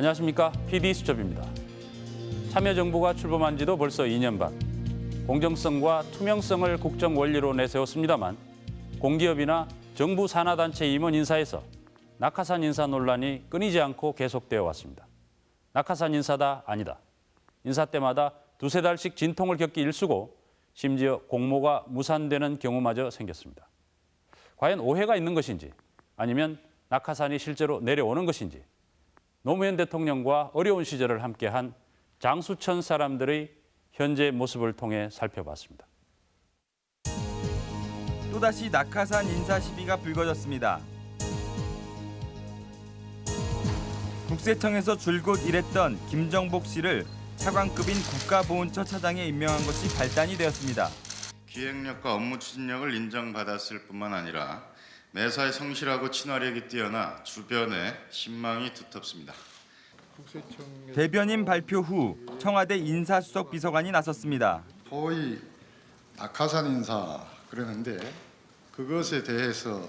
안녕하십니까 PD 수첩입니다. 참여정부가 출범한 지도 벌써 2년 반. 공정성과 투명성을 국정 원리로 내세웠습니다만 공기업이나 정부 산하단체 임원 인사에서 낙하산 인사 논란이 끊이지 않고 계속되어 왔습니다. 낙하산 인사다 아니다. 인사 때마다 두세 달씩 진통을 겪기 일쑤고 심지어 공모가 무산되는 경우마저 생겼습니다. 과연 오해가 있는 것인지 아니면 낙하산이 실제로 내려오는 것인지 노무현 대통령과 어려운 시절을 함께한 장수천 사람들의 현재 모습을 통해 살펴봤습니다. 또다시 낙하산 인사 시비가 불거졌습니다. 국세청에서 줄곧 일했던 김정복 씨를 차관급인 국가보훈처 차장에 임명한 것이 발단이 되었습니다. 기획력과 업무 추진력을 인정받았을 뿐만 아니라 매사에 성실하고 친화력이 뛰어나 주변에 신망이 두텁습니다. 대변인 발표 후 청와대 인사수석 비서관이 나섰습니다. 소위 낙하산 인사 그러는데 그것에 대해서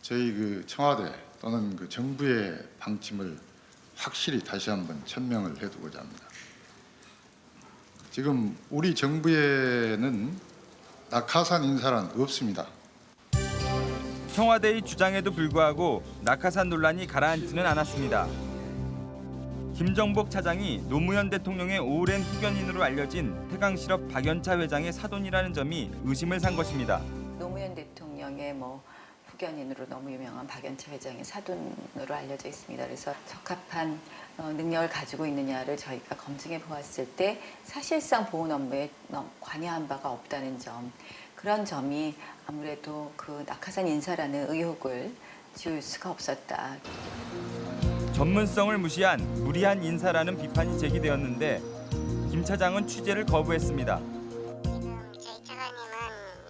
저희 그 청와대 또는 그 정부의 방침을 확실히 다시 한번 천명을 해두고자 합니다. 지금 우리 정부에는 낙하산 인사란 없습니다. 청와대의 주장에도 불구하고 낙하산 논란이 가라앉지는 않았습니다. 김정복 차장이 노무현 대통령의 오랜 후견인으로 알려진 태강실업 박연차 회장의 사돈이라는 점이 의심을 산 것입니다. 노무현 대통령의 뭐 후견인으로 너무 유명한 박연차 회장의 사돈으로 알려져 있습니다. 그래서 적합한 어, 능력을 가지고 있느냐를 저희가 검증해 보았을 때 사실상 보훈 업무에 너- 관여한 바가 없다는 점 그런 점이 아무래도 그 낙하산 인사라는 의혹을 지울 수가 없었다. 전문성을 무시한 무리한 인사라는 비판이 제기되었는데 김 차장은 취재를 거부했습니다. 지금 저희 차관님은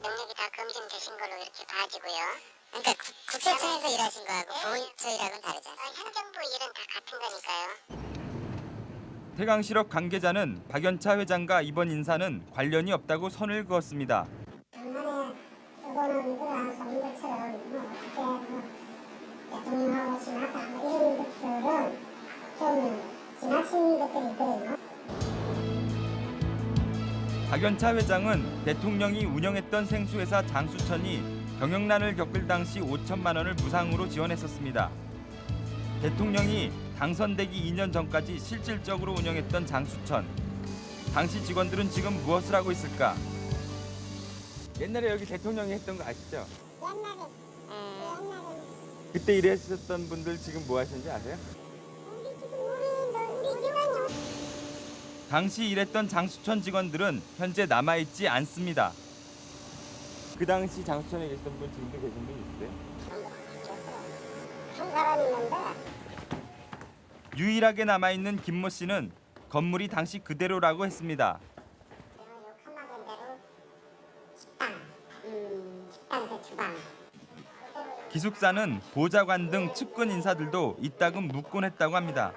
능력이 다 검증되신 걸로 이렇게 봐지고요. 그러니까 국, 국세청에서 일하신 거하고 보훈처 일하고는 다르지 않습니까? 현 정부 일은 다 같은 거니까요. 태강실업 관계자는 박연차 회장과 이번 인사는 관련이 없다고 선을 그었습니다. 그거는 그러한 소문들처럼 뭐 그때 뭐 대통령하고 지나다 뭐 이런 것들은 좀 지나친 것들이 있거든요. 박연차 회장은 대통령이 운영했던 생수회사 장수천이 경영난을 겪을 당시 5천만 원을 무상으로 지원했었습니다. 대통령이 당선되기 2년 전까지 실질적으로 운영했던 장수천. 당시 직원들은 지금 무엇을 하고 있을까? 옛날에 여기 대통령이 했던 거 아시죠? 옛날에 옛날에 그때 일하셨던 분들 지금 뭐 하시는지 아세요? 우리 지금 우리 우리 기관이 당시 일했던 장수천 직원들은 현재 남아있지 않습니다. 그 당시 장수천에 계시던 분 지금도 계신 분 있어요? 한 사람 있는데 유일하게 남아있는 김모 씨는 건물이 당시 그대로라고 했습니다. 제가 욕하는 대로 식당, 음, 식당 그 주방 기숙사는 보좌관 등 측근 인사들도 이따금 묵곤 했다고 합니다.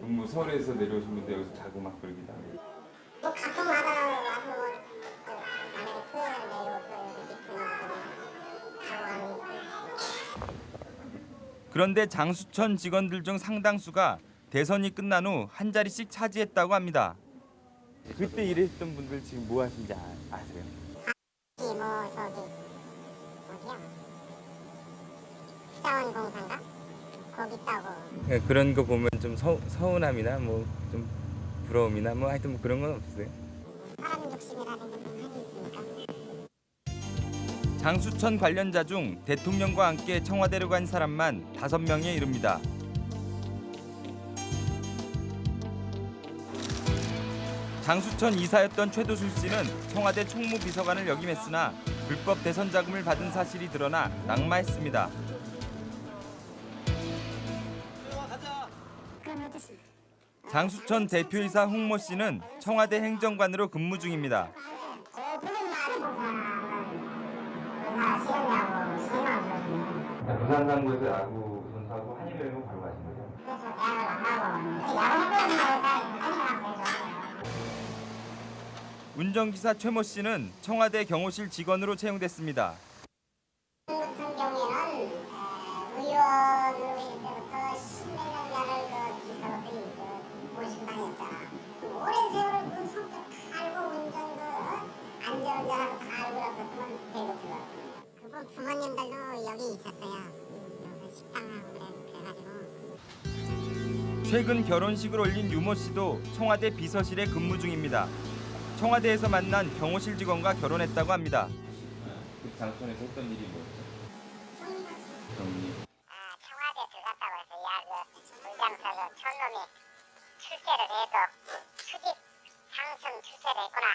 뭐 서울에서 내려오신 분들 여기서 자고 막 그러기도 하고. 뭐 가끔마다 와서 뭐 만약에 토요일에 내려오서 여기 미팅 와서 자고 가는 거 그런데 장수천 직원들 중 상당수가 대선이 끝난 후 한 자리씩 차지했다고 합니다. 그때 일했던 분들 지금 뭐 하신지 아, 아세요? 뭐 저기 어디야? 수자원공사인가? 거기 있다고 네, 그런 거 보면 좀 서, 서운함이나 뭐 좀 부러움이나 뭐 하여튼 뭐 그런 건 없어요. 사람 욕심이라는 게 많이 있으니까 장수천 관련자 중 대통령과 함께 청와대로 간 사람만 다섯 명에 이릅니다. 장수천 이사였던 최도술 씨는 청와대 총무비서관을 역임했으나 불법 대선 자금을 받은 사실이 드러나 낙마했습니다. 장수천 대표이사 홍모 씨는 청와대 행정관으로 근무 중입니다. 싫었냐고 실망을 부산상고에서 야구 운전기사 최모 씨는 청와대 경호실 직원으로 채용됐습니다. 같은 경우에는 그래가지고. 최근 결혼식을 올린 유모 씨도 청와대 비서실에 근무 중입니다. 청와대에서 만난 경호실 직원과 결혼했다고 합니다. 그 장소에서 했던 일이 뭐였죠? 정리. 아, 청와대 들어갔다고 해서 야 그 물장사서 촌놈이 출세를 해도 수직 상승 출세를 했구나.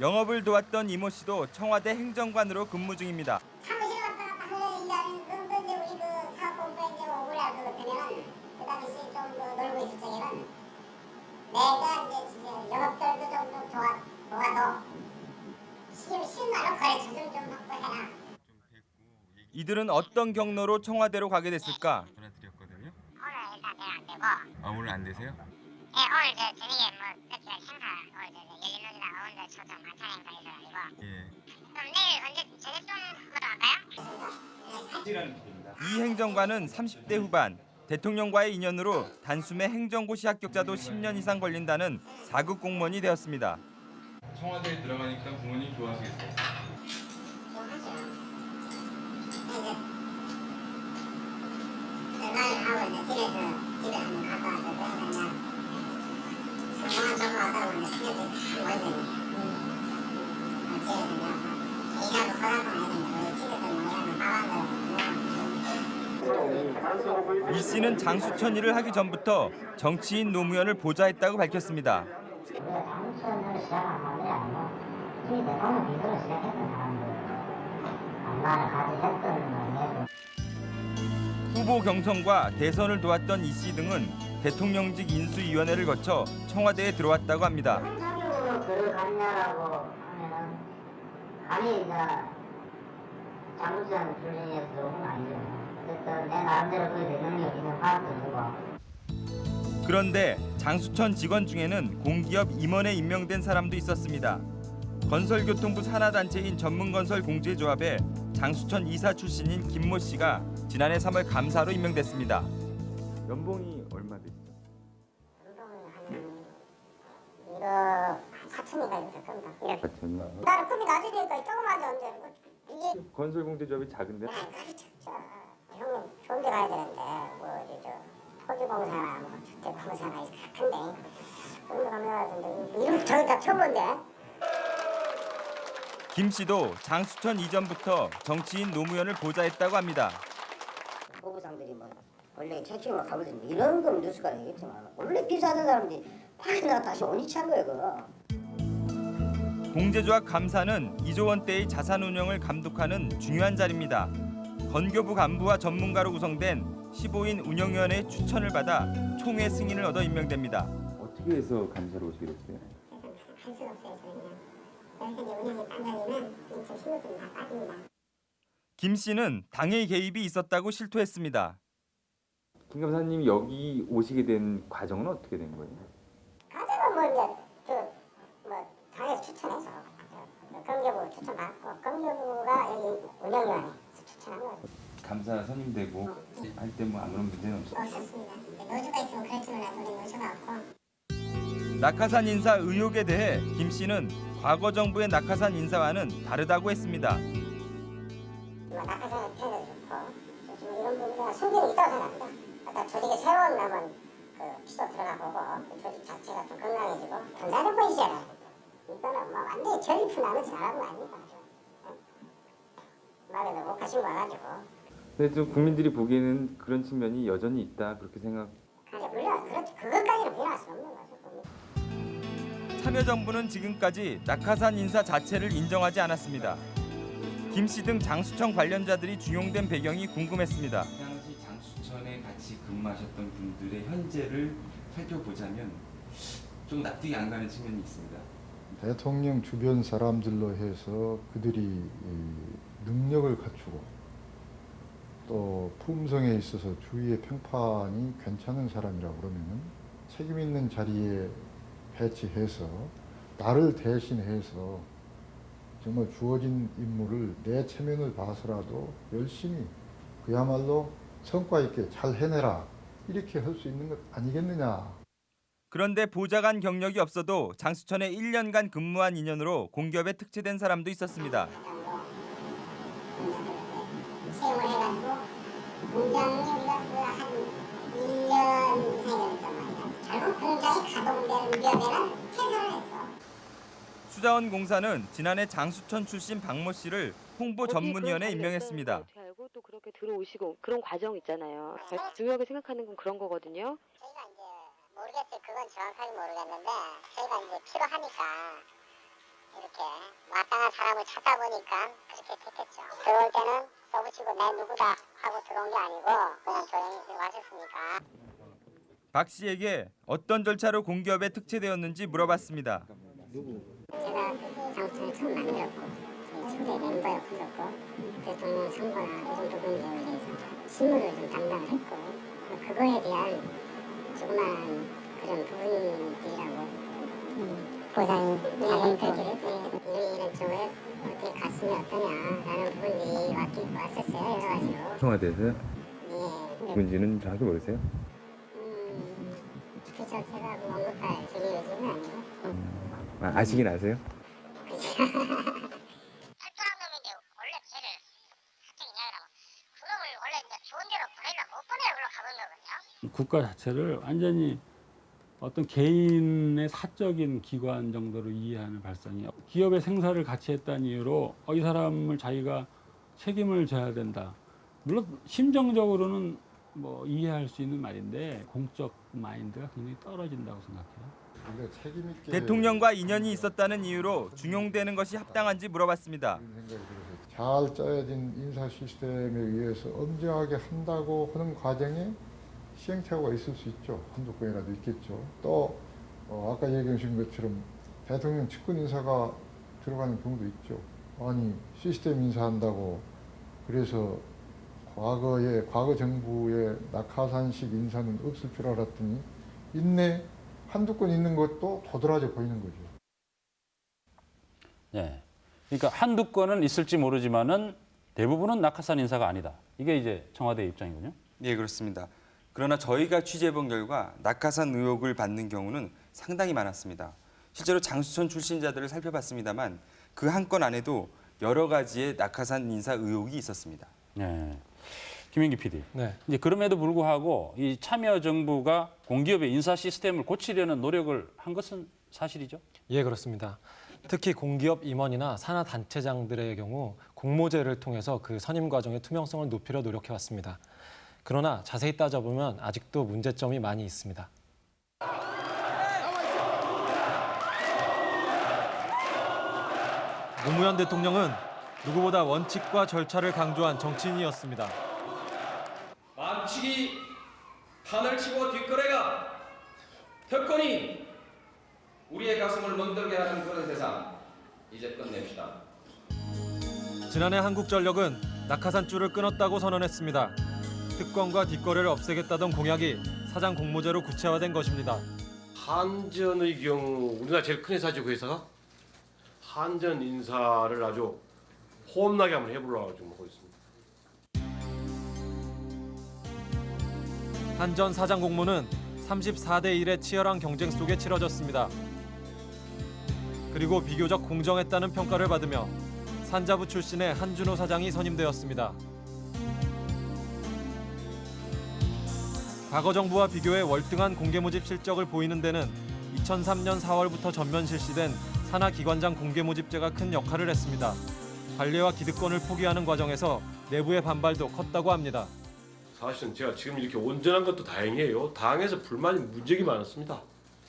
영업을 도왔던 이모 씨도 청와대 행정관으로 근무 중입니다 하려는 일하는 그 이제 우리 그 사업본부에 이제 오라 그 되면은 그 당시 좀뭐 놀고 있을 적에는 내가 이제 진짜 영업들도 좀 도와 도와도 실 실말로 거래처 좀좀 확보해라. 이들은 어떤 경로로 청와대로 가게 됐을까? 전화 드렸거든요. 오늘 일단 안 되고, 아 오늘 안 되세요? 예, 오늘 저 저녁에 뭐 그때 행사 오늘 저 열린우리랑 오늘 초청 만찬 행사 있어가지고, 예. 그럼 내일 언제 저녁 좀 먹으러 갈까요? 이 행정관은 30대 후반 대통령과의 인연으로 단숨에 행정고시 합격자도 10년 이상 걸린다는 4급 공무원이 되었습니다. 청와대에 들어가니까 부모님 좋아하시겠어요? 얼마를 하고 이제 집에서 집에 한번 갔다 왔을 때 그냥 성공한 정보 다 집에서 그냥 이사도 친구들 모이면 밥한다고 이 씨는 장수천 일을 하기 전부터 정치인 노무현을 밝혔습니다. 같이 했던 뭐 후보 경선과 대선을 도왔던 이 씨 등은 대통령직 인수위원회를 거쳐 청와대에 들어왔다고 합니다. 들어갔냐라고 건 아니죠. 내 나름대로 그 능력 있는 파악도 주고 그런데 장수천 직원 중에는 공기업 임원에 임명된 사람도 있었습니다. 건설교통부 산하단체인 전문건설공제조합에 장수천 이사 출신인 김모 씨가 지난해 3월 감사로 임명됐습니다. 연봉이 얼마 되시죠? 이거 한 4천인가 이렇게 겁니다. 이렇게. 같은요. 나는 급이 낮으니까 조금만 언제 이게 건설공제조합이 작은데 자, 형님 좋은 데 가야 되는데 뭐 이제 저 토지공사나 뭐 주택공사나 큰데 그런 데 가면 되는데 이런 저기 다 처음 본데 김 씨도 장수천 이전부터 정치인 노무현을 보좌했다고 합니다. 후보상들이 뭐 원래 채팅으로 가보든지 이런 건 뉴스가 되겠지만 원래 비싸던 사람들이 파기다가 다시 원위치한 거예요 그거. 공제조합 감사는 이조원 때의 자산 운영을 감독하는 중요한 자리입니다. 건교부 간부와 전문가로 구성된 15인 운영위원회의 추천을 받아 총회 승인을 얻어 임명됩니다. 어떻게 해서 감사로 오시게 됐어요? 할 수가 없어요 저희는 그 운영이 다 빠집니다 김 씨는 당의 개입이 있었다고 실토했습니다. 김 감사님이 여기 오시게 된 과정은 어떻게 된 거예요? 가져가 뭐 이제 저뭐 당에서 추천해서 저 건교부 추천받고 건교부가 여기 운영위원회 추천한 거죠 감사 선임되고 할때 뭐 아무런 문제는 없어요? 없었습니다 노조가 있으면 그럴 줄 우리 노조가 없고 낙하산 인사 의혹에 대해 김 씨는 과거 정부의 낙하산 인사와는 다르다고 했습니다. 뭐 낙하산의 편도 좋고 좀 이런 부분에 소견이 있다고 생각합니다. 일단 조직의 새로운 남은 그 피도 들어가 보고 그 조직 자체가 좀 건강해지고 분산해 보이잖아요. 이거는 뭐 완전히 전리품 거 아닙니까? 말에도 못 가신 거 와가지고 근데 좀 국민들이 보기에는 그런 측면이 여전히 있다 그렇게 생각. 그냥 물론 그렇 그것까지는 부인할 수 없는 거죠. 참여정부는 지금까지 낙하산 인사 자체를 인정하지 않았습니다. 김 씨 등 장수청 관련자들이 중용된 배경이 궁금했습니다. 당시 장수천에 같이 근무하셨던 분들의 현재를 살펴보자면 좀 납득이 안 가는 측면이 있습니다. 대통령 주변 사람들로 해서 그들이 이 능력을 갖추고 또 품성에 있어서 주위의 평판이 괜찮은 사람이라고 그러면은 책임 있는 자리에 배치해서 나를 대신해서 정말 주어진 임무를 내 체면을 봐서라도 열심히 그야말로 성과 있게 잘 해내라 이렇게 할 수 있는 것 아니겠느냐. 그런데 보좌관 경력이 없어도 장수천에 1년간 근무한 인연으로 공기업에 특채된 사람도 있었습니다. 채용을 해가지고 공장이 우리가 그한 1년 이상이 걸렸단 말이야. 결국 공장이 가동되는 무렵에는 퇴사를 했어. 수자원 공사는 지난해 장수천 출신 박모 씨를 홍보 전문위원에 임명했습니다. 알고 또 그렇게 들어오시고 그런 과정 있잖아요. 중요하게 생각하는 건 그런 거거든요. 저희가 이제 모르겠어요. 그건 정확하게 모르겠는데 저희가 이제 필요하니까 이렇게 마땅한 사람을 찾아보니까 그렇게 됐겠죠. 들어올 때는 써붙이고 내 누구다 하고 들어온 게 아니고 그냥 조용히 와셨으니까. 박 씨에게 어떤 절차로 공기업에 특채되었는지 물어봤습니다. 제가 장수천을 처음 만들었고 저희 초대 멤버였었고 대통령 선거나 이런 부분에 대해서 실무를 좀 담당을 했고 그거에 대한 조그만 그런 부분들이라고 보상 자금들이 이런 쪽을 어떻게 갔으면 어떠냐라는 부분들이 왔, 왔었어요 여러 가지로 청와대에서 예. 문제는 정확히 모르세요? 뭐 저기 요즘은 아, 아시긴 아세요? 국가 자체를 완전히 어떤 개인의 사적인 기관 정도로 이해하는 발상이에요. 기업의 생사를 같이 했다는 이유로 어, 이 사람을 자기가 책임을 져야 된다. 물론 심정적으로는 뭐 이해할 수 있는 말인데 공적 마인드가 굉장히 떨어진다고 생각해요. 대통령과 인연이 있었다는 이유로 중용되는 것이 합당한지 물어봤습니다. 잘 짜여진 인사 시스템에 의해서 엄정하게 한다고 하는 과정에 시행착오가 있을 수 있죠. 한두 건이라도 있겠죠. 또 어, 아까 얘기해 주신 것처럼 대통령 측근 인사가 들어가는 경우도 있죠. 아니 시스템 인사한다고 그래서 과거에 과거 정부의 낙하산식 인사는 없을 줄 알았더니 있네 한두 건 있는 것도 도드라져 보이는 거죠. 예. 그러니까 한두 건은 있을지 모르지만은 대부분은 낙하산 인사가 아니다. 이게 이제 청와대 입장이군요. 예, 그렇습니다. 그러나 저희가 취재해본 결과 낙하산 의혹을 받는 경우는 상당히 많았습니다. 실제로 장수천 출신자들을 살펴봤습니다만 그 한 건 안에도 여러 가지의 낙하산 인사 의혹이 있었습니다. 예. 김현기 PD. 네. 이제 그럼에도 불구하고 이 참여 정부가 공기업의 인사 시스템을 고치려는 노력을 한 것은 사실이죠. 예, 그렇습니다. 특히 공기업 임원이나 산하 단체장들의 경우 공모제를 통해서 그 선임 과정의 투명성을 높이려 노력해 왔습니다. 그러나 자세히 따져보면 아직도 문제점이 많이 있습니다. 노무현 대통령은 누구보다 원칙과 절차를 강조한 정치인이었습니다. 만칙이 판을 치고 뒷거래가 특권이 우리의 가슴을 멍들게 하는 그런 세상 이제 끝냅시다. 지난해 한국전력은 낙하산줄을 끊었다고 선언했습니다. 특권과 뒷거래를 없애겠다던 공약이 사장 공모제로 구체화된 것입니다. 한전의 경우 우리나라 제일 큰 회사죠 그 회사가 한전 인사를 아주 험나게 한번 해보려고 지금 하고 있습니다. 한 전 사장 공모는 34대 1의 치열한 경쟁 속에 치러졌습니다. 그리고 비교적 공정했다는 평가를 받으며 산자부 출신의 한준호 사장이 선임되었습니다. 과거 정부와 비교해 월등한 공개 모집 실적을 보이는 데는 2003년 4월부터 전면 실시된 산하 기관장 공개 모집제가 큰 역할을 했습니다. 관리와 기득권을 포기하는 과정에서 내부의 반발도 컸다고 합니다. 사실은 제가 지금 이렇게 온전한 것도 다행이에요. 당에서 불만이 무지하게 많았습니다.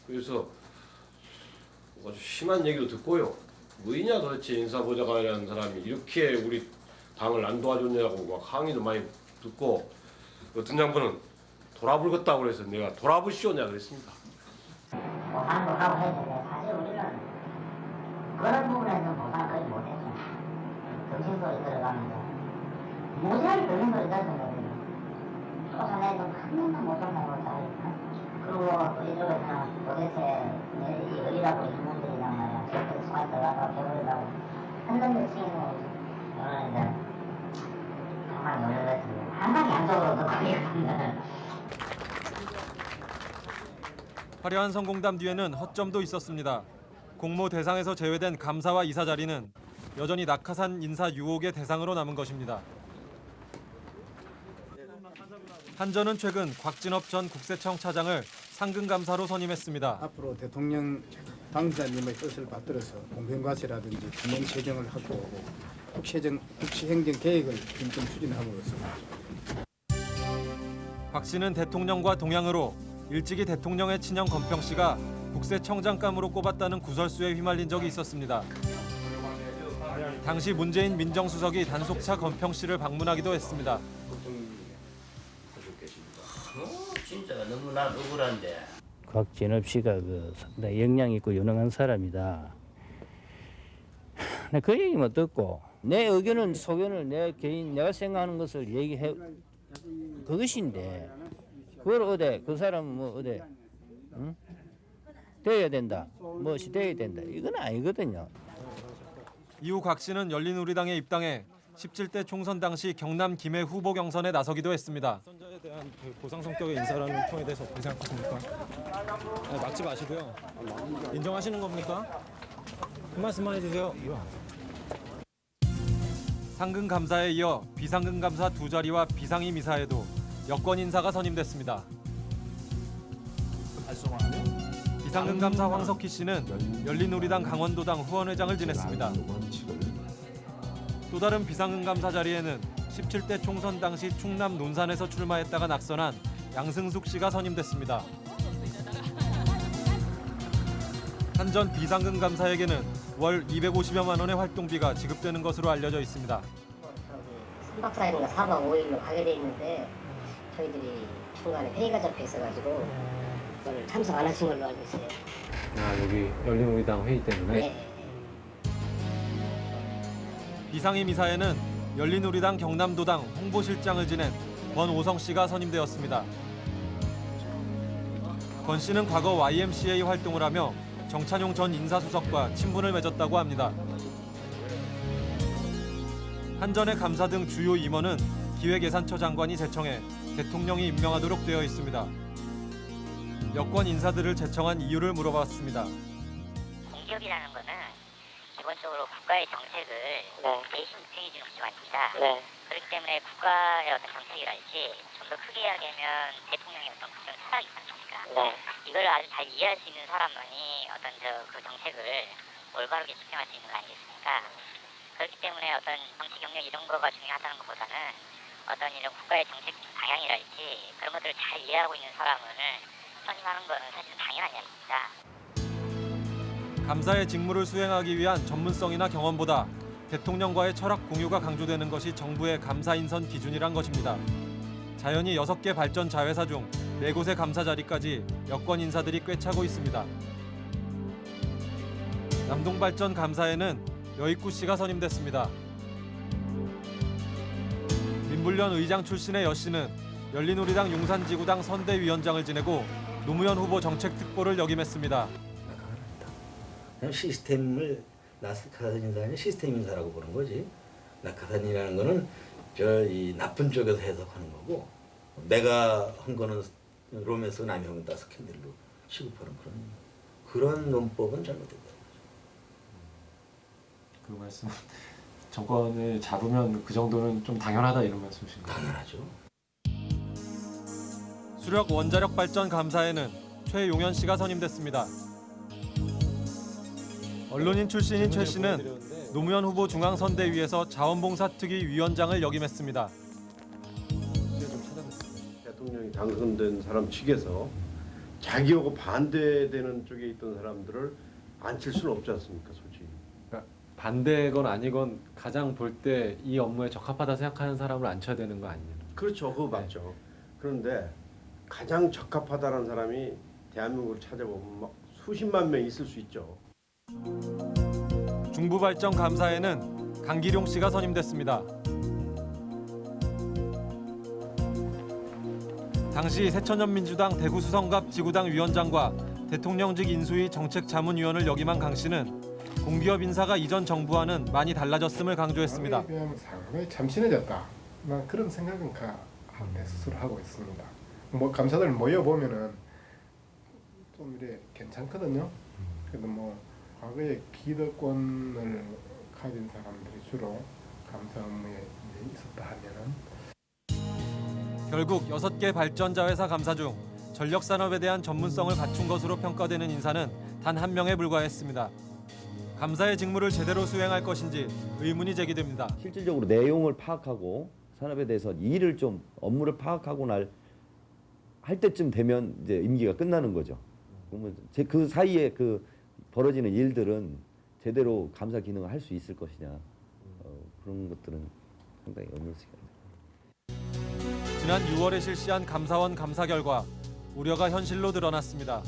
그래서 아주 심한 얘기도 듣고요. 뭐이냐 도대체 인사보좌관이라는 사람이 이렇게 우리 당을 안 도와줬냐고 막 항의도 많이 듣고 어떤 양반은 돌아불겠다고 그래서 내가 돌아보시오냐 그랬습니다. 보상도 하고 했는데 사실 우리는 그런 부분에서는 보상을 거의 못했죠. 정신소리 들어가면서 무지하게 정신소리 들었던 거 쫓아내도 한 명도 못 쫓아내고 잘 그리고 또 이쪽에서는 도대체 이 어리라고 있는 분들이란 말이야. 해버린다고 한번 요청해서 저는 이제 정말 놀랐습니다. 항상 양쪽으로도 거기거든요. 화려한 성공담 뒤에는 허점도 있었습니다. 공모 대상에서 제외된 감사와 이사 자리는 여전히 낙하산 인사 유혹의 대상으로 남은 것입니다. 한전은 최근 곽진업 전 국세청 차장을 상근 감사로 선임했습니다. 앞으로 대통령 당사님의 뜻을 받들어서 공평과세라든지 균형 재정을 확보하고 국세정, 국시행정 계획을 김점 추진함으로써 곽 씨는 대통령과 동양으로 일찍이 대통령의 친형 건평 씨가 국세청장감으로 꼽았다는 구설수에 휘말린 적이 있었습니다. 당시 문재인 민정수석이 단속차 건평 씨를 방문하기도 했습니다. 진짜 너무나 억울한데. 곽진업 씨가 그 상당히 역량 있고 유능한 사람이다. 근데 그 얘기만 듣고 내 의견은 소견을 내 개인 내가 생각하는 것을 얘기해 그것인데 그걸 어디 그 사람 뭐 어디 응? 돼야 된다 무엇이 돼야 된다 이건 아니거든요. 이후 곽 씨는 열린우리당에 입당해 17대 총선 당시 경남 김해 후보 경선에 나서기도 했습니다. 선자에 대한 그 보상 성격의 인사라는 평에 대해서 어떻게 생각하십니까? 네, 막지 마시고요. 인정하시는 겁니까? 한 말씀만 해주세요. 상근 감사에 이어 비상근 감사 두 자리와 비상임 이사에도 여권 인사가 선임됐습니다. 비상근 감사 황석희 씨는 열린우리당 강원도당 후원회장을 지냈습니다. 또 다른 비상근 감사 자리에는 17대 총선 당시 충남 논산에서 출마했다가 낙선한 양승숙 씨가 선임됐습니다. 한전 비상근 감사에게는 월 250여만 원의 활동비가 지급되는 것으로 알려져 있습니다. 3박 4일인가 4박 5일로 가게 돼 있는데 저희들이 중간에 회의가 잡혀 있어가지고 그걸 참석 안 하신 걸로 알고 있어요. 아 여기 열린우리당 회의 때문에. 네. 비상임 이사에는 열린우리당 경남도당 홍보실장을 지낸 권오성 씨가 선임되었습니다. 권 씨는 과거 YMCA 활동을 하며 정찬용 전 인사수석과 친분을 맺었다고 합니다. 한전의 감사 등 주요 임원은 기획예산처 장관이 제청해 대통령이 임명하도록 되어 있습니다. 여권 인사들을 제청한 이유를 물어봤습니다. 공기업이라는 거는 기본적으로 국가의 정책을 대신 수행해 주는 구조가 아닙니다. 그렇기 때문에 국가의 어떤 정책이랄지 좀 더 크게 이야기하면 대통령의 어떤 국정 철학이 있지 않습니까? 이걸 아주 잘 이해할 수 있는 사람만이 어떤 저 그 정책을 올바르게 수행할 수 있는 거 아니겠습니까? 그렇기 때문에 어떤 정치 경력 이런 거가 중요하다는 것보다는 어떤 이런 국가의 정책 방향이랄지 그런 것들을 잘 이해하고 있는 사람을 선임하는 거는 사실 당연한 이야기입니다. 감사의 직무를 수행하기 위한 전문성이나 경험보다 대통령과의 철학 공유가 강조되는 것이 정부의 감사 인선 기준이란 것입니다. 자연히 6개 발전 자회사 중 4곳의 감사 자리까지 여권 인사들이 꿰차고 있습니다. 남동발전 감사에는 여익구 씨가 선임됐습니다. 민불련 의장 출신의 여 씨는 열린우리당 용산지구당 선대위원장을 지내고 노무현 후보 정책특보를 역임했습니다. 시스템을 나스카산 인사는 시스템 인사라고 보는 거지. 낙하산이라는 거는 저 이 나쁜 쪽에서 해석하는 거고 내가 한 거는 롬에서 남이 한다 스캔들로 취급하는 그런 그런 논법은 잘못됐다. 그 말씀 정권을 잡으면 그 정도는 좀 당연하다 이런 말씀이신가요? 당연하죠. 수력 원자력 발전 감사에는 최용현 씨가 선임됐습니다. 언론인 출신인 최 씨는 노무현 후보 중앙선대위에서 자원봉사특위 위원장을 역임했습니다. 대통령이 당선된 사람 측에서 자기하고 반대되는 쪽에 있던 사람들을 앉힐 수는 없지 않습니까, 솔직히. 그러니까 반대건 아니건 가장 볼 때 이 업무에 적합하다 생각하는 사람을 앉혀야 되는 거 아니에요? 그렇죠, 그거 맞죠. 그런데 가장 적합하다는 사람이 대한민국을 찾아보면 막 수십만 명 있을 수 있죠. 중부발전 감사에는 강기룡 씨가 선임됐습니다. 당시 새천년민주당 대구수성갑 지구당 위원장과 대통령직 인수위 정책자문위원을 역임한 강 씨는 공기업 인사가 이전 정부와는 많이 달라졌음을 강조했습니다. 상당히 참신해졌다. 난 그런 생각은 가, 내 스스로 하고 있습니다. 뭐 감사들 모여 보면은 좀 이래 괜찮거든요. 그래도 뭐 과거에 기득권을 가진 사람들이 주로 감사 업무에 있었다 하면은 결국 6개 발전자 회사 감사 중 전력 산업에 대한 전문성을 갖춘 것으로 평가되는 인사는 단 한 명에 불과했습니다. 감사의 직무를 제대로 수행할 것인지 의문이 제기됩니다. 실질적으로 내용을 파악하고 산업에 대해서 일을 좀 업무를 파악하고 날 할 때쯤 되면 이제 임기가 끝나는 거죠. 그러면 제 그 사이에 그 벌어지는 일들은 제대로 감사 기능을 할 수 있을 것이냐 어, 그런 것들은 상당히 의문스럽습니다. 지난 6월에 실시한 감사원 감사 결과 우려가 현실로 드러났습니다.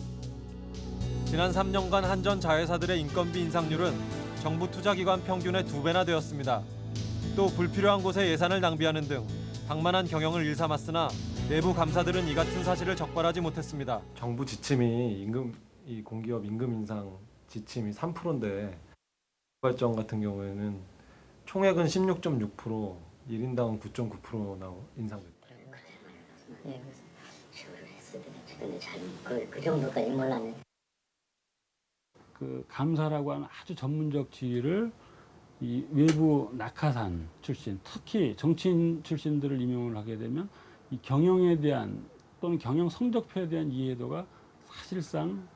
지난 3년간 한전 자회사들의 인건비 인상률은 정부 투자기관 평균의 두 배나 되었습니다. 또 불필요한 곳에 예산을 낭비하는 등 방만한 경영을 일삼았으나 내부 감사들은 이 같은 사실을 적발하지 못했습니다. 정부 지침이 임금 이 공기업 임금 인상 지침이 3%인데 발전 같은 경우에는 총액은 16.6% 1인당 9.9% 나오 인상됐다. 예, 그래서 시골을 했을 때 근데 잘그 그 정도까지 몰랐네. 그 감사라고 하는 아주 전문적 지위를 이 외부 낙하산 출신, 특히 정치인 출신들을 임용을 하게 되면 이 경영에 대한 또는 경영 성적표에 대한 이해도가 사실상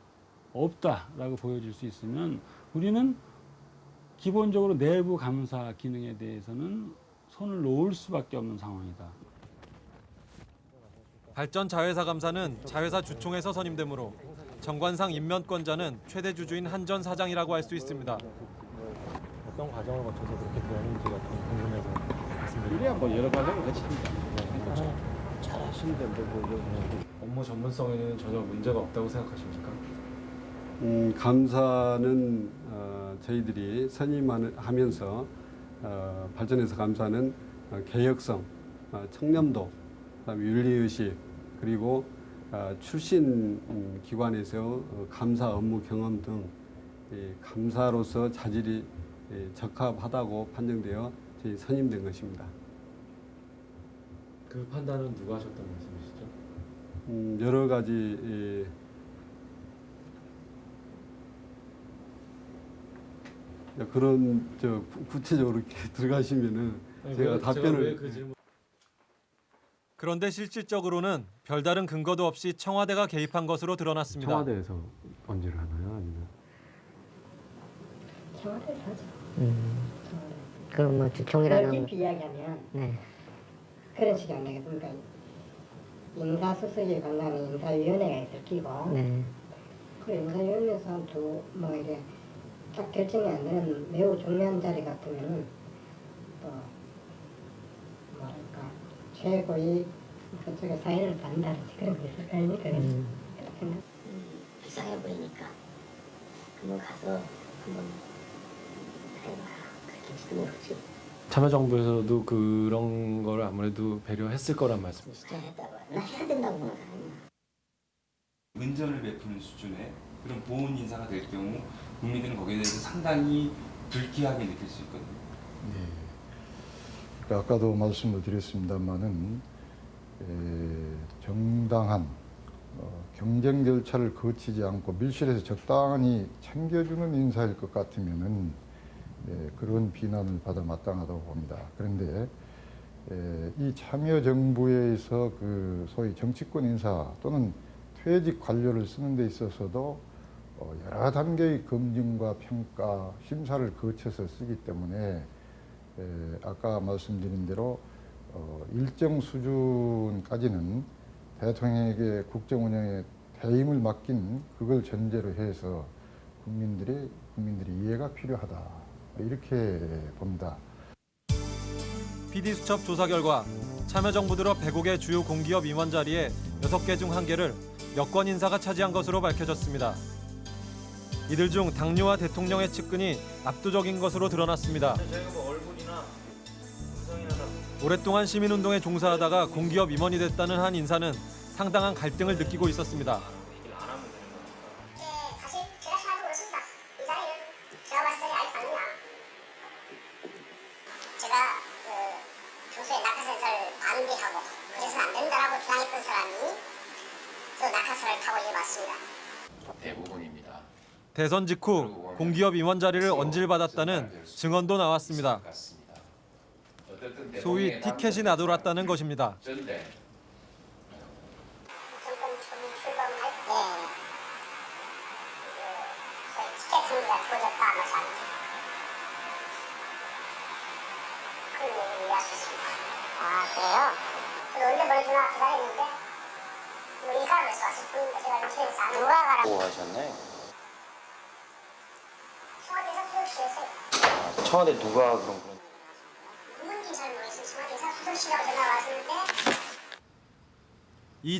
없다라고 보여질 수 있으면 우리는 기본적으로 내부 감사 기능에 대해서는 손을 놓을 수밖에 없는 상황이다. 발전 자회사 감사는 자회사 주총에서 선임되므로 정관상 임면권자는 최대 주주인 한전 사장이라고 할 수 있습니다. 어떤 과정을 거쳐서 그렇게 되는지가 좀 궁금해서 말씀드립니다. 뭐 여러 과정을 거칩니다. 잘 하시는데 뭐, 뭐, 업무 전문성에는 전혀 문제가 없다고 생각하십니까? 음, 감사는 어, 저희들이 선임하면서 어, 발전해서 감사는 어, 개혁성, 어, 청렴도, 윤리의식 그리고 어, 출신 음, 기관에서 어, 감사 업무 경험 등이 감사로서 자질이 예, 적합하다고 판정되어 저희 선임된 것입니다. 그 판단은 누가 하셨던 말씀이시죠? 음, 여러 가지 예, 야, 그런 저 구- 구체적으로 이렇게 들어가시면은 아니, 제가 왜- 제가 답변을 왜그 질문- 그런데 실질적으로는 별다른 근거도 없이 청와대가 개입한 것으로 드러났습니다. 청와대에서 언제를 하나요? 아니면 청와대에서 하죠. 그럼 뭐 주총이라는 넓게 이야기하면 네. 그런 식이 안 되겠습니까? 인사수석이 관하는 인사위원회가 있을 끼고 네. 그 인사위원회에서 또뭐 이래 딱 결정이 안 되는 매우 중요한 자리 같으면은 또 뭐랄까 최고의 그쪽에 사인을 받는다든지 그런 게 있을 거 아닙니까? 음. 생각. 불쌍해 보이니까 한번 가서 한번 해봐. 그렇게 모르지. 참여정부에서도 그런 걸 아무래도 배려했을 거란 말씀. 진짜 했다고. 나 해야 된다고 사람이야. 은전을 베푸는 수준의 그런 보훈 인사가 될 경우 국민들은 거기에 대해서 상당히 불쾌하게 느낄 수 있거든요. 네. 그러니까 아까도 말씀을 드렸습니다만은 에, 정당한 어, 경쟁 절차를 거치지 않고 밀실에서 적당히 챙겨주는 인사일 것 같으면은 예, 그런 비난을 받아 마땅하다고 봅니다. 그런데 에, 이 참여정부에서 그 소위 정치권 인사 또는 퇴직 관료를 쓰는 데 있어서도 어, 여러 단계의 검증과 평가, 심사를 거쳐서 쓰기 때문에 에, 아까 말씀드린 대로 어, 일정 수준까지는 대통령에게 국정 운영에 대임을 맡긴 그걸 전제로 해서 국민들이 국민들이 이해가 필요하다 이렇게 봅니다. PD수첩 조사 결과 참여정부 들어 105개 주요 공기업 임원 자리에 6개 중 1개를 여권 인사가 차지한 것으로 밝혀졌습니다. 이들 중 당뇨와 대통령의 측근이 압도적인 것으로 드러났습니다. 오랫동안 시민운동에 종사하다가 공기업 임원이 됐다는 한 인사는 상당한 갈등을 느끼고 있었습니다. 선 직후 공기업 임원 자리를 언질받았다는 증언도 나왔습니다. 소위 티켓이 나돌았다는 것입니다. 티켓팅가 터졌다 뭐 잘못 그 얘기를 이해하셨습니다 아 그래요? 그 언제 보내주나 기다렸는데 우리 가면서 왔을 뿐인데 제가 인터넷에서 안 누가 가라 뭐 하셨나요? 청와대에서 수석실에서요 청와대 누가 그런 거? 누군지 잘 모르겠어요 청와대에서 수석실이라고 전화가 왔었는데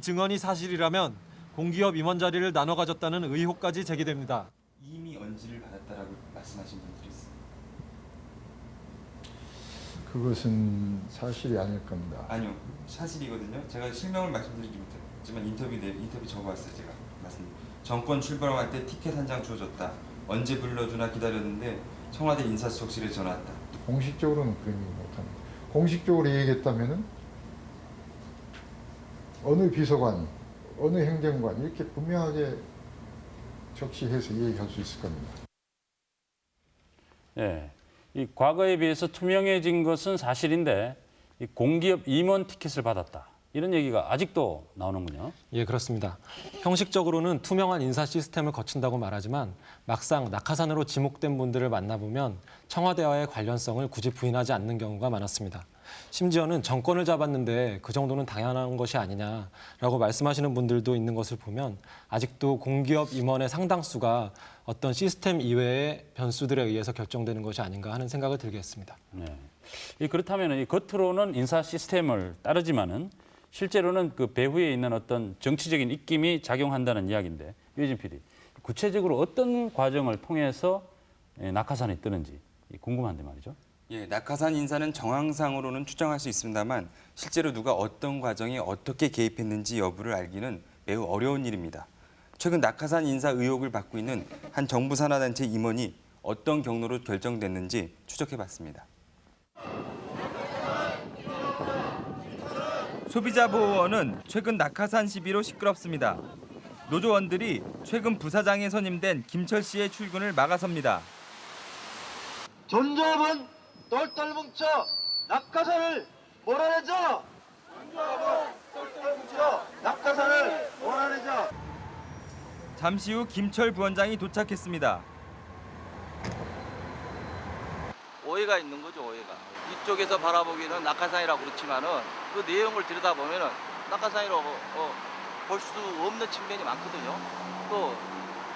이 증언이 사실이라면 공기업 임원 자리를 나눠 가졌다는 의혹까지 제기됩니다. 이미 언지를 받았다라고 말씀하신 분들이 있어요. 그것은 사실이 아닐 겁니다. 아니요, 사실이거든요. 제가 실명을 말씀드리지 못했지만 인터뷰 내 인터뷰 적어왔어요. 제가 말씀. 정권 출범할 때 티켓 한 장 줘줬다. 언제 불러주나 기다렸는데 청와대 인사수석실에 전화 왔다. 공식적으로는 그런 얘기 못합니다. 공식적으로 얘기했다면은 어느 비서관, 어느 행정관 이렇게 분명하게 적시해서 얘기할 수 있을 겁니다. 예, 이 과거에 비해서 투명해진 것은 사실인데 이 공기업 임원 티켓을 받았다 이런 얘기가 아직도 나오는군요. 예, 그렇습니다. 형식적으로는 투명한 인사 시스템을 거친다고 말하지만 막상 낙하산으로 지목된 분들을 만나보면 청와대와의 관련성을 굳이 부인하지 않는 경우가 많았습니다. 심지어는 정권을 잡았는데 그 정도는 당연한 것이 아니냐라고 말씀하시는 분들도 있는 것을 보면 아직도 공기업 임원의 상당수가 어떤 시스템 이외의 변수들에 의해서 결정되는 것이 아닌가 하는 생각을 들게 했습니다. 네. 이 그렇다면 이 겉으로는 인사 시스템을 따르지만은 실제로는 그 배후에 있는 어떤 정치적인 입김이 작용한다는 이야기인데 유진 PD 구체적으로 어떤 과정을 통해서 예, 낙하산이 뜨는지 궁금한데 말이죠. 예, 낙하산 인사는 정황상으로는 추정할 수 있습니다만 실제로 누가 어떤 과정에 어떻게 개입했는지 여부를 알기는 매우 어려운 일입니다. 최근 낙하산 인사 의혹을 받고 있는 한 정부 산하단체 임원이 어떤 경로로 결정됐는지 추적해봤습니다. 소비자 보호원은 최근 낙하산 시비로 시끄럽습니다. 노조원들이 최근 부사장에 선임된 김철 씨의 출근을 막아섭니다. 전조업은 똘똘 뭉쳐 낙하산을 몰아내자. 전조업은 똘똘 뭉쳐 낙하산을 몰아내자. 잠시 후 김철 부원장이 도착했습니다. 오해가 있는 거죠 오해가 이쪽에서 바라보기는 낙하산이라고 그렇지만은 그 내용을 들여다보면은 낙하산이라고 어, 볼수 없는 측면이 많거든요 또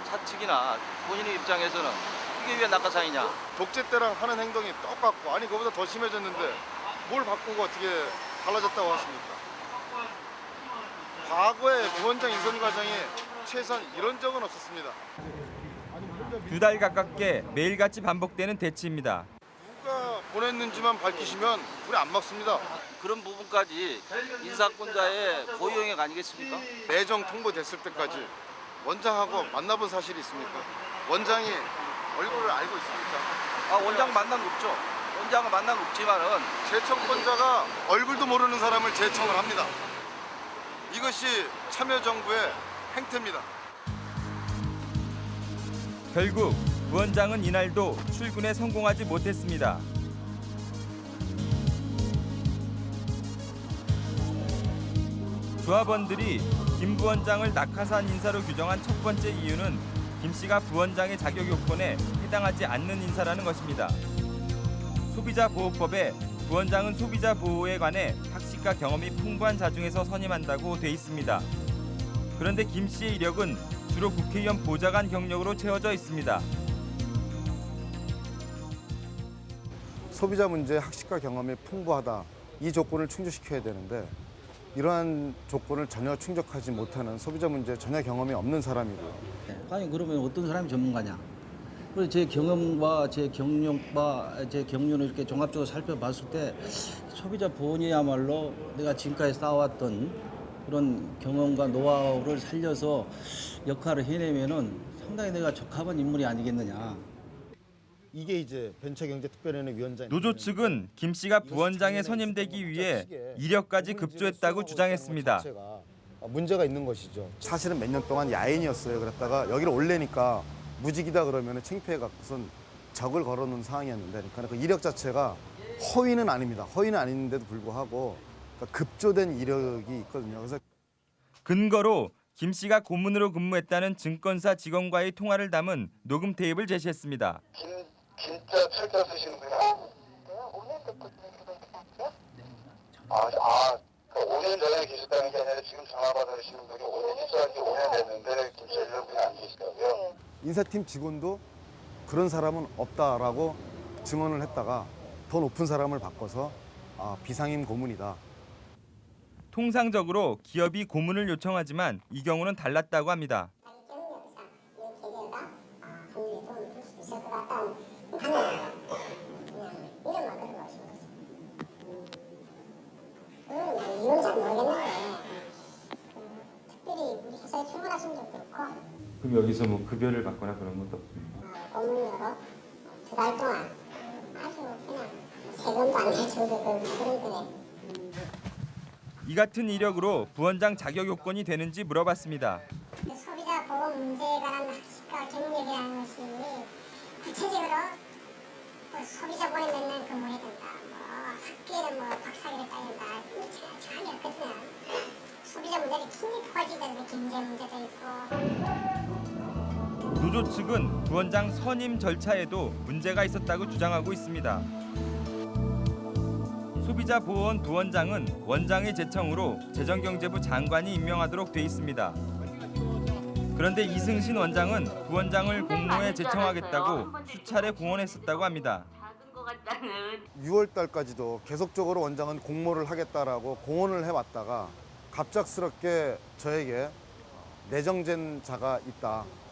사측이나 본인의 입장에서는 이게 왜 낙하산이냐 독재 때랑 하는 행동이 똑같고 아니 그보다 더 심해졌는데 뭘 바꾸고 어떻게 달라졌다고 하십니까? 과거의 부원장 인선 과정에 최소한 이런 적은 없었습니다. 두 달 가깝게 매일같이 반복되는 대치입니다. 누가 보냈는지만 밝히시면 우리 안 막습니다. 그런 부분까지 인사권자의 고유영역 아니겠습니까? 내정 통보됐을 때까지 원장하고 만나본 사실이 있습니까? 원장이 얼굴을 알고 있습니까? 아 원장 만난 거 없죠 원장은 만난 거 없지만은 재청권자가 얼굴도 모르는 사람을 재청을 합니다. 이것이 참여정부의 행태입니다. 결국 부원장은 이날도 출근에 성공하지 못했습니다. 조합원들이 김 부원장을 낙하산 인사로 규정한 첫 번째 이유는 김 씨가 부원장의 자격 요건에 해당하지 않는 인사라는 것입니다. 소비자 보호법에 부원장은 소비자 보호에 관해 학식과 경험이 풍부한 자중에서 선임한다고 돼 있습니다. 그런데 김 씨의 이력은 주로 국회의원 보좌관 경력으로 채워져 있습니다. 소비자 문제 학식과 경험이 풍부하다 이 조건을 충족시켜야 되는데 이러한 조건을 전혀 충족하지 못하는 소비자 문제 전혀 경험이 없는 사람이고요. 과연 그러면 어떤 사람이 전문가냐? 그래서 제 경험과 제 경력과 제 경륜을 이렇게 종합적으로 살펴봤을 때 소비자 보호이야말로 내가 지금까지 쌓아왔던 그런 경험과 노하우를 살려서 역할을 해내면은 상당히 내가 적합한 인물이 아니겠느냐. 이게 이제 벤처경제특별위원회 위원장 노조 측은 김 씨가 부원장에 선임되기 위해 이력까지 급조했다고 주장했습니다. 문제가 있는 것이죠. 사실은 몇 년 동안 야인이었어요. 그랬다가 여기를 올래니까 무직이다 그러면 창피해 갖고선 적을 걸어놓은 상황이었는데 그러니까 그 이력 자체가 허위는 아닙니다. 허위는 아닌데도 불구하고 그러니까 급조된 이력이 있거든요. 그래서 근거로 김 씨가 고문으로 근무했다는 증권사 직원과의 통화를 담은 녹음 테이프를 제시했습니다. 진짜 철자 쓰시는 거예요? 아, 아, 그 5년 전에 계셨다는 게 아니라 지금 전화 받으시는 분이 5년 입사한 지 5년 됐는데 김철이라는 분이 안 계시다고요? 인사팀 직원도 그런 사람은 없다라고 증언을 했다가 더 높은 사람을 바꿔서 아, 비상임 고문이다. 통상적으로 기업이 고문을 요청하지만 이 경우는 달랐다고 합니다. 이건 잘 모르겠는데 특별히 우리 회사에 출근하신 적도 없고 그럼 여기서 뭐 급여를 받거나 그런 것도 없습니까? 고문료로 두달 동안 아주 그냥 세금도 안 내주고 그이 같은 이력으로 부원장 자격 요건이 되는지 물어봤습니다. 그 소비자 보호 문제에 관한 학습과 경력이라는 것이 구체적으로 뭐 소비자 보호에 몇년 근무해야 된다 뭐 학계를 뭐 박사학위를 따야 된다 전- 전혀 없거든요 소비자 문제를 굉장히 포괄적이다는 경제 문제도 있고 노조 측은 부원장 선임 절차에도 문제가 있었다고 주장하고 있습니다. 소비자 보호원 부원장은 원장의 제청으로 재정경제부 장관이 임명하도록 돼 있습니다. 그런데 이승신 원장은 부원장을 공모에 제청하겠다고 수차례 공언했었다고 합니다. 6월 달까지도 계속적으로 원장은 공모를 하겠다라고 공언을 해왔다가 갑작스럽게 저에게 내정된 자가 있다 어,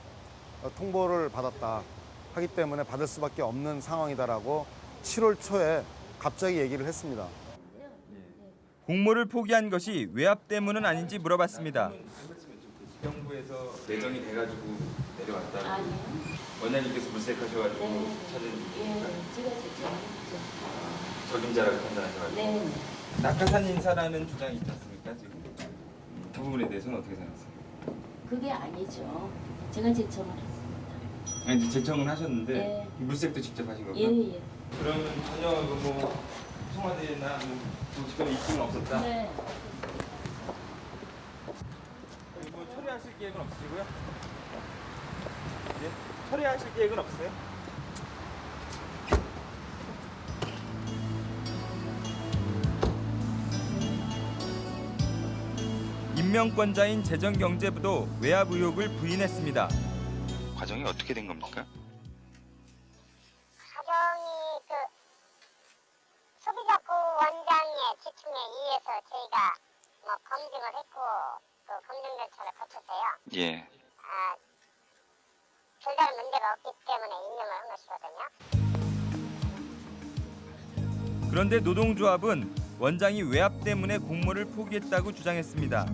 통보를 받았다 하기 때문에 받을 수밖에 없는 상황이다라고 7월 초에 갑자기 얘기를 했습니다. 공모를 포기한 것이 외압 때문은 아닌지 물어봤습니다. 정부에서 내정이 돼가지고 내려왔다. 원장님께서 물색하셔가지고 네. 찾은 예, 제가 제청했죠. 적임자라고 판단하셔가지고. 네. 낙하산 인사라는 주장이 있지 않습니까 지금? 음, 그 부분에 대해서는 어떻게 생각하세요? 그게 아니죠. 제가 제청을. 아니 이제 제청은 하셨는데 예. 물색도 직접 하신 거고요? 예, 예. 그러면 전혀 그뭐 청와대나 뭐 정치권에 입증은 없었다? 네. 그리고 처리하실 계획은 없으시고요? 네? 처리하실 계획은 없으세요? 임명권자인 재정경제부도 외압 의혹을 부인했습니다. 과정이 어떻게 된 겁니까? 사정이 그 소비자부 원장의 지침에 의해서 저희가 뭐 검증을 했고 그 검증 절차를 거쳤어요. 예. 아, 별다른 문제가 없기 때문에 임명을 한 것이거든요. 그런데 노동조합은 원장이 외압 때문에 공모를 포기했다고 주장했습니다.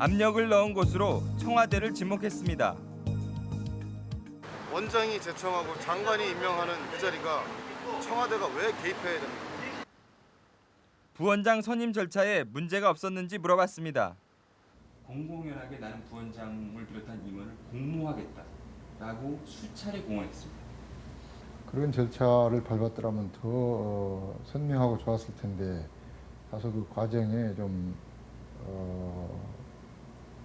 압력을 넣은 것으로 청와대를 지목했습니다. 원장이 제청하고 장관이 임명하는 그 자리가 청와대가 왜 개입해야 됩니까? 부원장 선임 절차에 문제가 없었는지 물어봤습니다. 공공연하게 나는 부원장을 비롯한 임원을 공모하겠다라고 수차례 공언했습니다. 그런 절차를 밟았더라면 더 어, 선명하고 좋았을 텐데 다소 그 과정에 좀 어,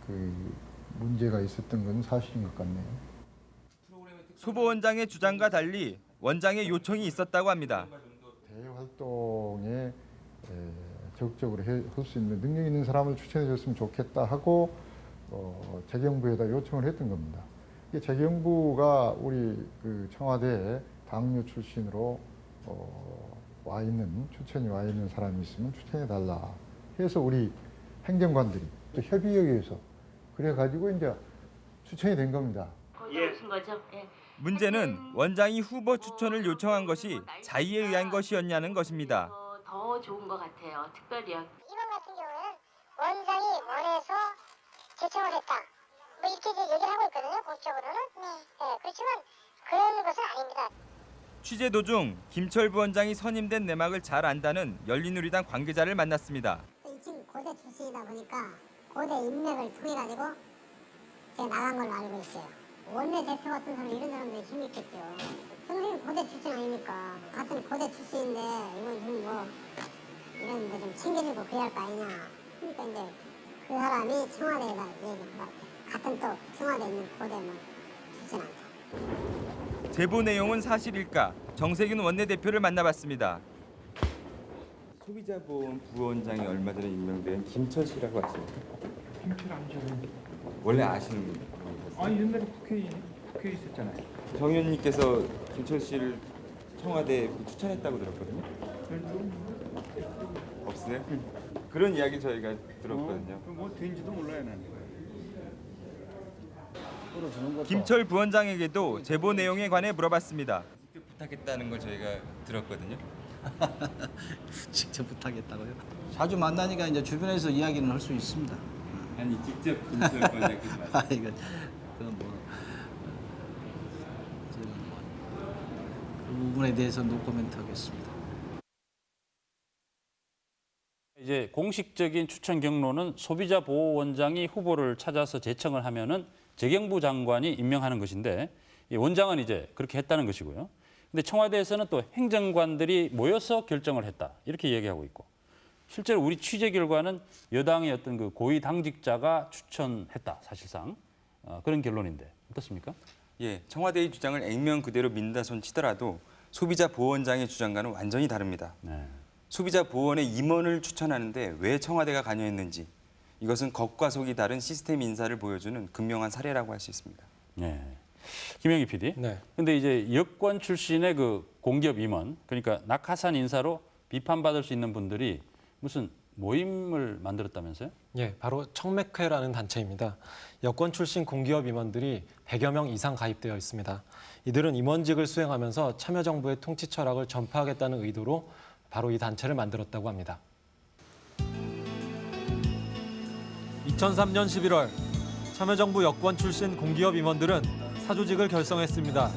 그 문제가 있었던 건 사실인 것 같네요. 소보 원장의 주장과 달리 원장의 요청이 있었다고 합니다. 대외 활동에 에, 적극적으로 할 수 있는 능력 있는 사람을 추천해 줬으면 좋겠다 하고 어, 재경부에다 요청을 했던 겁니다. 이게 재경부가 우리 그 청와대 당뇨 출신으로 어, 와 있는 추천이 와 있는 사람이 있으면 추천해 달라 해서 우리 행정관들이 또 협의에 의해서 그래 가지고 이제 추천이 된 겁니다. 거신 거죠? 예. 문제는 원장이 후보 추천을 요청한 것이 자의에 의한 것이었냐는 것입니다. 어, 더 좋은 것 같아요. 특별히요. 이번 같은 경우에는 원장이 원해서 제청을 했다. 뭐 이렇게 이제 얘기를 하고 있거든요. 공식적으로는. 네. 그렇지만 그런 것은 아닙니다. 취재 도중 김철 부원장이 선임된 내막을 잘 안다는 열린우리당 관계자를 만났습니다. 이 친구 고대 출신이다 보니까 고대 인맥을 통해 가지고 제가 나간 걸로 알고 있어요. 원내 대표 같은 사람 이런 사람들이 힘있겠죠. 선생님 고대 출신 아닙니까? 같은 고대 출신인데 이건 좀 뭐 이런 데 좀 챙겨주고 그래야 할 거 아니냐. 그러니까 이제 그 사람이 청와대에다 얘기한 것 같아. 같은 또 청와대에 있는 고대 뭐 출신한테. 제보 내용은 사실일까? 정세균 원내대표를 만나봤습니다. 소비자보험 부원장이 얼마 전에 임명된 김철 씨라고 아십니까? 김철 암자는 원래 아시는 분. 아니 옛날에 국회에 국회에 있었잖아요. 정 의원님께서 김철 씨를 청와대에 추천했다고 들었거든요. 없어요? 그런 이야기 저희가 들었거든요. 뭐 된지도 몰라요 나는. 김철 부원장에게도 제보 내용에 관해 물어봤습니다. 부탁했다는 걸 저희가 들었거든요. 직접 부탁했다고요? 자주 만나니까 이제 주변에서 이야기는 할 수 있습니다. 아니 직접 김철 부원장께서 아 이거 그건 뭐 뭐그 부분에 대해서 노코멘트 하겠습니다. 이제 공식적인 추천 경로는 소비자 보호원장이 후보를 찾아서 제청을 하면은 재경부 장관이 임명하는 것인데 이 원장은 이제 그렇게 했다는 것이고요. 근데 청와대에서는 또 행정관들이 모여서 결정을 했다 이렇게 얘기하고 있고 실제로 우리 취재 결과는 여당의 어떤 그 고위 당직자가 추천했다 사실상 어, 그런 결론인데 어떻습니까? 예, 청와대의 주장을 액면 그대로 민다손 치더라도 소비자 보호원장의 주장과는 완전히 다릅니다. 네. 소비자 보호원의 임원을 추천하는데 왜 청와대가 관여했는지 이것은 겉과 속이 다른 시스템 인사를 보여주는 극명한 사례라고 할 수 있습니다. 네. 김영희 PD. 네. 근데 이제 여권 출신의 그 공기업 임원, 그러니까 낙하산 인사로 비판받을 수 있는 분들이 무슨 모임을 만들었다면서요? 예, 바로 청맥회라는 단체입니다. 여권 출신 공기업 임원들이 100여 명 이상 가입되어 있습니다. 이들은 임원직을 수행하면서 참여정부의 통치 철학을 전파하겠다는 의도로 바로 이 단체를 만들었다고 합니다. 2003년 11월 참여정부 여권 출신 공기업 임원들은 사조직을 결성했습니다.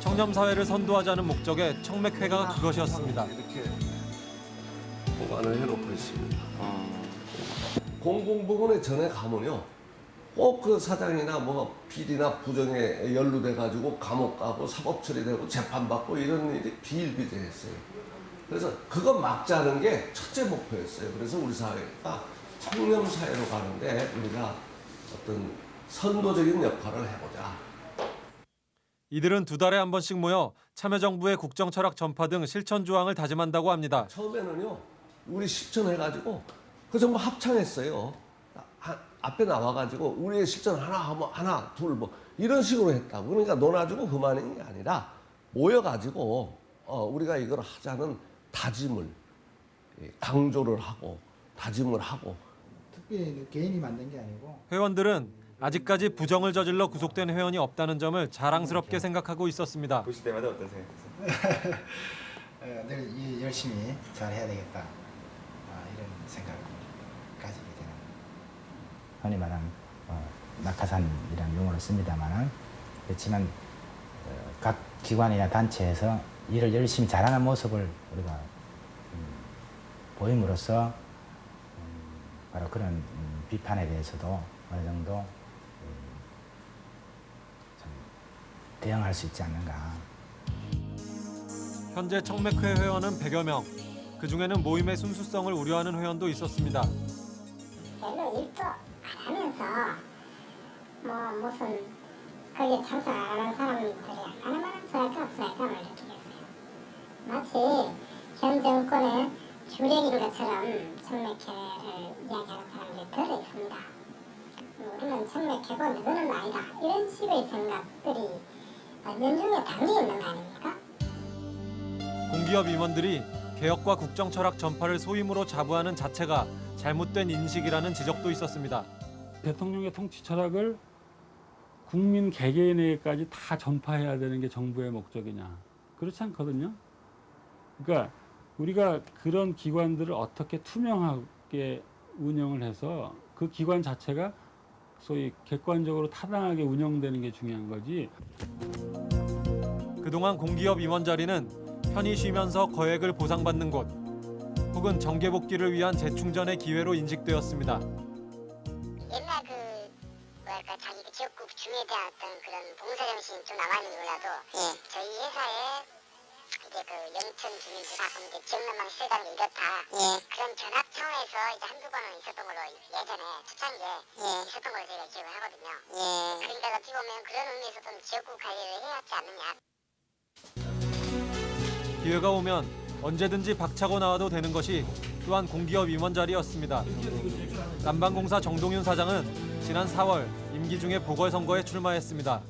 청렴사회를 선도하자는 목적의 청맥회가 그것이었습니다. 보관을 해놓고 있습니다. 공공부문에 전에 가면요. 꼭 그 사장이나 뭐 비리나 부정에 연루돼 가지고 감옥 가고 사법 처리되고 재판받고 이런 일이 비일비재했어요. 그래서 그거 막자는 게 첫째 목표였어요. 그래서 우리 사회가 청렴 사회로 가는데 우리가 어떤 선도적인 역할을 해보자. 이들은 두 달에 한 번씩 모여 참여정부의 국정 철학 전파 등 실천 조항을 다짐한다고 합니다. 처음에는요, 우리 실천해가지고 그 전부 합창했어요. 하- 앞에 나와가지고 우리의 실천 하나 하면 하나 둘 뭐 이런 식으로 했다고. 그러니까 논아주고 그만인 게 아니라 모여가지고 어, 우리가 이걸 하자는 다짐을 예, 강조를 하고 다짐을 하고 특별히 개인이 만든 게 아니고 회원들은 아직까지 부정을 저질러 구속된 회원이 없다는 점을 자랑스럽게 생각하고 있었습니다. 보실 때마다 어떤 생각이세요? 어, 늘 이- 열심히 잘 해야 되겠다 아, 이런 생각을 가지게 되는 흔히 말하는 어, 낙하산이라는 용어를 씁니다만 그렇지만 어, 각 기관이나 단체에서 일을 열심히 잘하는 모습을 우리가 음, 보임으로써 음, 바로 그런 음, 비판에 대해서도 어느 정도 음, 좀 대응할 수 있지 않는가. 현재 청맥회 회원은 100여 명. 그중에는 모임의 순수성을 우려하는 회원도 있었습니다. 별로 일도 안 하면서 뭐 무슨 거기에 참석 안 하는 사람들이 하는 말은 소할까 없어할까 말 이렇게 됐어요. 마치 현 정권의 주력인 것처럼 청맥회를 이야기하는 사람들이 들어 있습니다. 우리는 청맥회고 누구는 아니다 이런 식의 생각들이 연중에 담겨 있는 거 아닙니까? 공기업 임원들이 개혁과 국정 철학 전파를 소임으로 자부하는 자체가 잘못된 인식이라는 지적도 있었습니다. 대통령의 통치 철학을 국민 개개인에게까지 다 전파해야 되는 게 정부의 목적이냐? 그렇지 않거든요. 그러니까 우리가 그런 기관들을 어떻게 투명하게 운영을 해서 그 기관 자체가 소위 객관적으로 타당하게 운영되는 게 중요한 거지. 그동안 공기업 임원 자리는 편히 쉬면서 거액을 보상받는 곳 혹은 정계 복귀를 위한 재충전의 기회로 인식되었습니다. 그 뭐랄까 자기 그 지역구 주민에 대한 어떤 그런 봉사 정신이 좀 남아있는지 몰라도 저희 회사에 이제 그 영천 주민들 가끔 이제 지역난방 시설이라는 게 이렇다 그런 견학 차원에서 이제 한두 번은 있었던 걸로 예전에 초창기에 있었던 걸로 저희가 기억을 하거든요. 그러니까 어찌 보면 그런 의미에서 좀 지역구 관리를 해야 하지 않느냐. 기회가 오면 언제든지 박차고 나와도 되는 것이 또한 공기업 임원 자리였습니다. 난방공사 정동윤 사장은 지난 4월 임기 중에 보궐선거에 출마했습니다.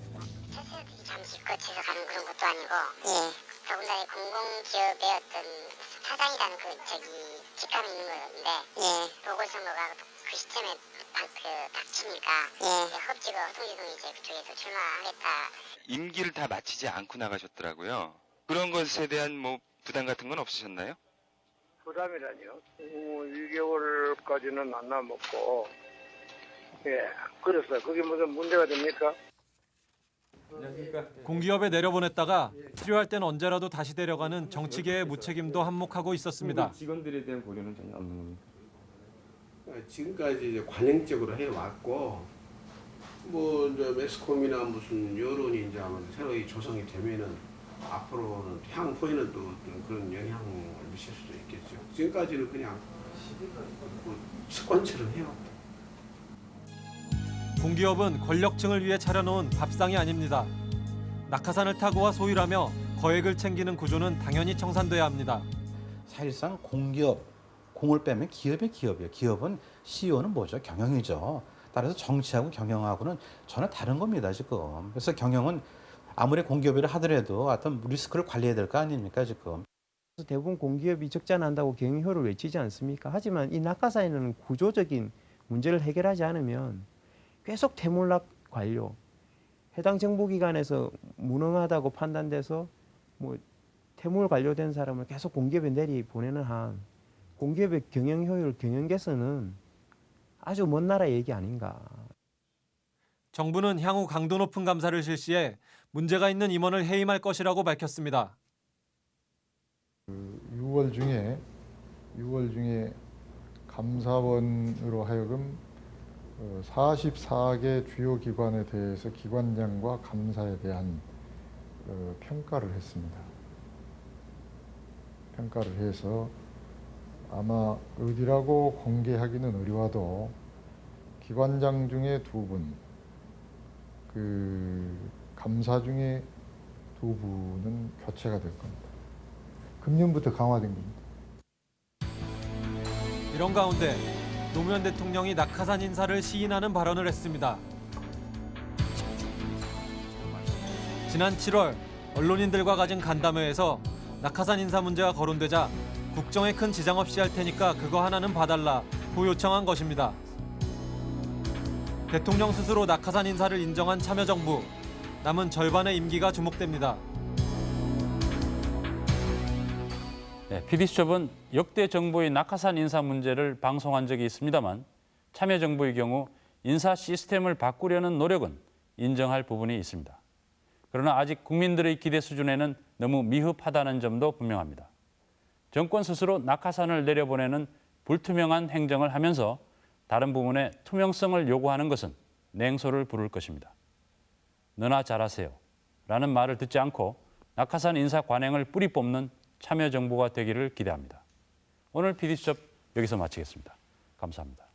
잠시 거쳐서 가는 그런 것도 아니고 더군다나 이 공공기업의 어떤 사장이라는 그 저기 직함이 있는 건데 보궐선거가 그 시점에 딱, 그 닥치니까 이제 흡지가 허송지둥 이제 그쪽에서 출마하겠다 임기를 다 마치지 않고 나가셨더라고요. 그런 것에 대한 뭐 부담 같은 건 없으셨나요? 부담이라니요. 어, 2개월까지는 안 남았고, 예, 그랬어요. 그게 무슨 문제가 됩니까? 공기업에 내려보냈다가 필요할 땐 언제라도 다시 데려가는 정치계의 무책임도 한몫하고 있었습니다. 직원들에 대한 고려는 전혀 없는 겁니다. 어, 지금까지 이제 관행적으로 해왔고 뭐 이제 매스컴이나 무슨 여론이 이제 아마 새로 조성이 되면은 앞으로는 향후에는 또 어떤 그런 영향을 미칠 수도 있겠죠. 지금까지는 그냥 뭐 습관처럼 해왔다. 공기업은 권력층을 위해 차려놓은 밥상이 아닙니다. 낙하산을 타고와 소유하며 거액을 챙기는 구조는 당연히 청산돼야 합니다. 사실상 공기업, 공을 빼면 기업의 기업이에요. 기업은 CEO는 뭐죠? 경영이죠. 따라서 정치하고 경영하고는 전혀 다른 겁니다, 지금. 그래서 경영은 아무리 공기업이라 하더라도 어떤 리스크를 관리해야 될 거 아닙니까, 지금. 대부분 공기업이 적자 난다고 경영효를 외치지 않습니까? 하지만 이 낙하산에는 구조적인 문제를 해결하지 않으면 계속 태물락 관료, 해당 정부기관에서 무능하다고 판단돼서 뭐 태물 관료된 사람을 계속 공기업에 내리 보내는 한 공기업의 경영 효율, 경영 개선은 아주 먼 나라 얘기 아닌가. 정부는 향후 강도 높은 감사를 실시해 문제가 있는 임원을 해임할 것이라고 밝혔습니다. 6월 중에 6월 중에 감사원으로 하여금 44개 주요 기관에 대해서 기관장과 감사에 대한 어, 평가를 했습니다. 평가를 해서 아마 어디라고 공개하기는 어려워도 기관장 중에 두 분, 그 감사 중에 두 분은 교체가 될 겁니다. 금년부터 강화된 겁니다. 이런 가운데 노무현 대통령이 낙하산 인사를 시인하는 발언을 했습니다. 지난 7월 언론인들과 가진 간담회에서 낙하산 인사 문제가 거론되자 국정에 큰 지장 없이 할 테니까 그거 하나는 봐달라 고 요청한 것입니다. 대통령 스스로 낙하산 인사를 인정한 참여정부 남은 절반의 임기가 주목됩니다. 네, PD수첩은 역대 정부의 낙하산 인사 문제를 방송한 적이 있습니다만 참여정부의 경우 인사 시스템을 바꾸려는 노력은 인정할 부분이 있습니다. 그러나 아직 국민들의 기대 수준에는 너무 미흡하다는 점도 분명합니다. 정권 스스로 낙하산을 내려보내는 불투명한 행정을 하면서 다른 부분에 투명성을 요구하는 것은 냉소를 부를 것입니다. 너나 잘하세요 라는 말을 듣지 않고 낙하산 인사 관행을 뿌리 뽑는 참여 정보가 되기를 기대합니다. 오늘 PD수첩 여기서 마치겠습니다. 감사합니다.